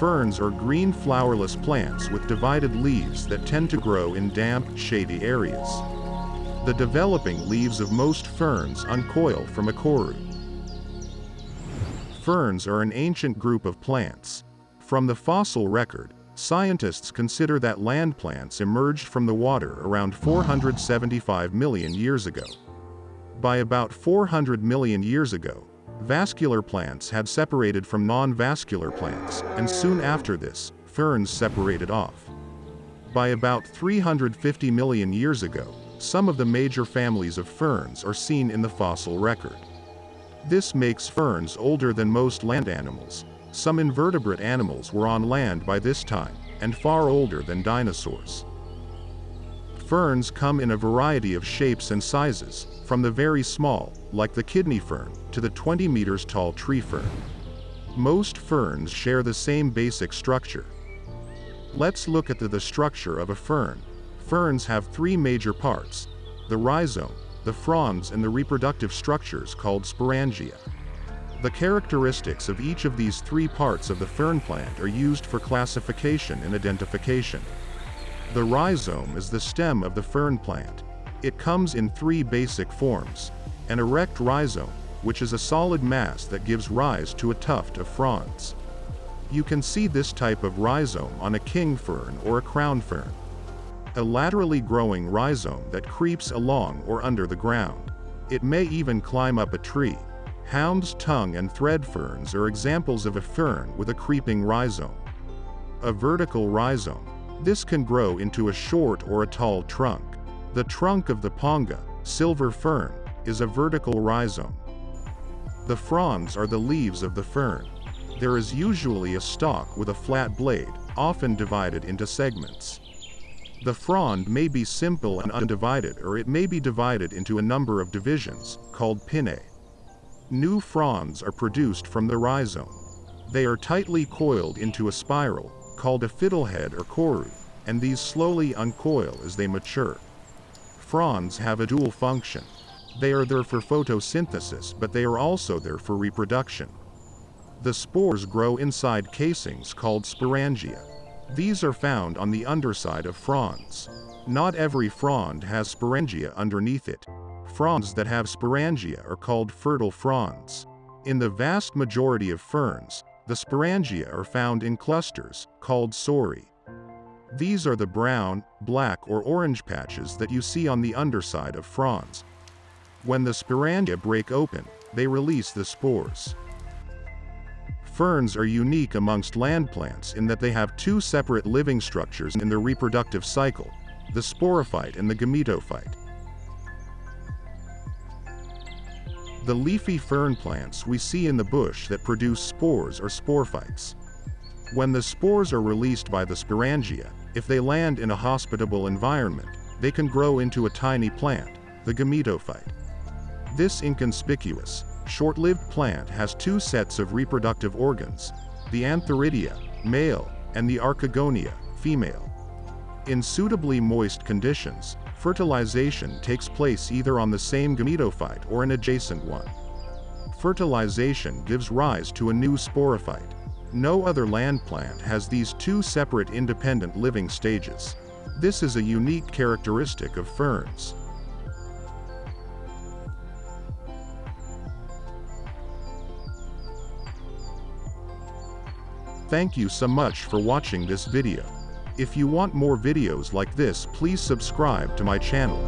Ferns are green flowerless plants with divided leaves that tend to grow in damp, shady areas. The developing leaves of most ferns uncoil from a koru. Ferns are an ancient group of plants. From the fossil record, scientists consider that land plants emerged from the water around 475 million years ago. By about 400 million years ago, vascular plants had separated from non-vascular plants, and soon after this, ferns separated off. By about 350 million years ago, some of the major families of ferns are seen in the fossil record. This makes ferns older than most land animals. Some invertebrate animals were on land by this time, and far older than dinosaurs. Ferns come in a variety of shapes and sizes, from the very small, like the kidney fern, to the 20 meters tall tree fern. Most ferns share the same basic structure. Let's look at the, the structure of a fern. Ferns have three major parts, the rhizome, the fronds and the reproductive structures called sporangia. The characteristics of each of these three parts of the fern plant are used for classification and identification. The rhizome is the stem of the fern plant. It comes in three basic forms. An erect rhizome, which is a solid mass that gives rise to a tuft of fronds. You can see this type of rhizome on a king fern or a crown fern a laterally growing rhizome that creeps along or under the ground. It may even climb up a tree. Hound's tongue and thread ferns are examples of a fern with a creeping rhizome. A vertical rhizome. This can grow into a short or a tall trunk. The trunk of the ponga, silver fern, is a vertical rhizome. The fronds are the leaves of the fern. There is usually a stalk with a flat blade, often divided into segments. The frond may be simple and undivided or it may be divided into a number of divisions, called pinnae. New fronds are produced from the rhizome. They are tightly coiled into a spiral, called a fiddlehead or koru, and these slowly uncoil as they mature. Fronds have a dual function. They are there for photosynthesis but they are also there for reproduction. The spores grow inside casings called sporangia. These are found on the underside of fronds. Not every frond has sporangia underneath it. Fronds that have sporangia are called fertile fronds. In the vast majority of ferns, the sporangia are found in clusters, called sori. These are the brown, black or orange patches that you see on the underside of fronds. When the sporangia break open, they release the spores. Ferns are unique amongst land plants in that they have two separate living structures in their reproductive cycle, the sporophyte and the gametophyte. The leafy fern plants we see in the bush that produce spores are sporophytes. When the spores are released by the sporangia, if they land in a hospitable environment, they can grow into a tiny plant, the gametophyte. This inconspicuous, short-lived plant has two sets of reproductive organs, the antheridia, male, and the archegonia, female. In suitably moist conditions, fertilization takes place either on the same gametophyte or an adjacent one. Fertilization gives rise to a new sporophyte. No other land plant has these two separate independent living stages. This is a unique characteristic of ferns. Thank you so much for watching this video. If you want more videos like this please subscribe to my channel.